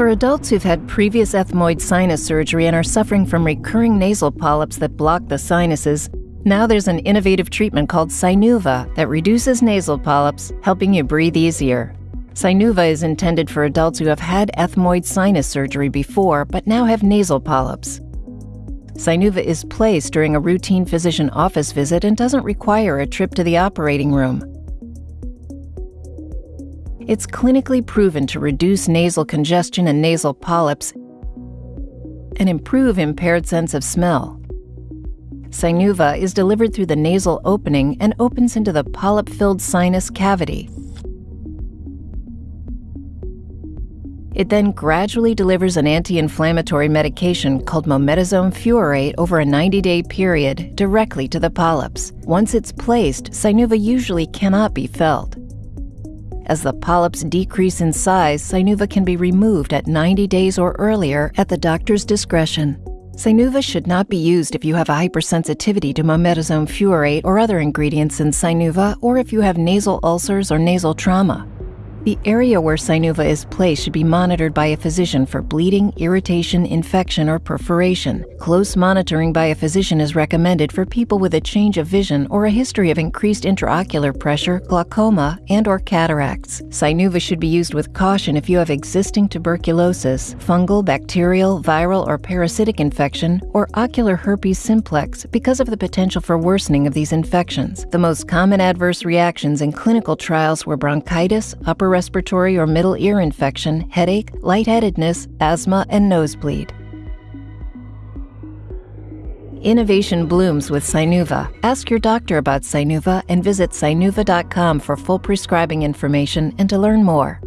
For adults who've had previous ethmoid sinus surgery and are suffering from recurring nasal polyps that block the sinuses, now there's an innovative treatment called Sinuva that reduces nasal polyps, helping you breathe easier. Sinuva is intended for adults who have had ethmoid sinus surgery before but now have nasal polyps. Sinuva is placed during a routine physician office visit and doesn't require a trip to the operating room. It's clinically proven to reduce nasal congestion and nasal polyps and improve impaired sense of smell. Sinuva is delivered through the nasal opening and opens into the polyp filled sinus cavity. It then gradually delivers an anti inflammatory medication called mometasone furoate over a 90 day period directly to the polyps. Once it's placed, Sinuva usually cannot be felt. As the polyps decrease in size, Sinuva can be removed at 90 days or earlier at the doctor's discretion. Sinuva should not be used if you have a hypersensitivity to mometasone furoate or other ingredients in Sinuva, or if you have nasal ulcers or nasal trauma. The area where Sinuva is placed should be monitored by a physician for bleeding, irritation, infection, or perforation. Close monitoring by a physician is recommended for people with a change of vision or a history of increased intraocular pressure, glaucoma, and or cataracts. Sinuva should be used with caution if you have existing tuberculosis, fungal, bacterial, viral, or parasitic infection, or ocular herpes simplex because of the potential for worsening of these infections. The most common adverse reactions in clinical trials were bronchitis, upper respiratory or middle ear infection, headache, lightheadedness, asthma, and nosebleed. Innovation blooms with Sinuva. Ask your doctor about Sinuva and visit sinuva.com for full prescribing information and to learn more.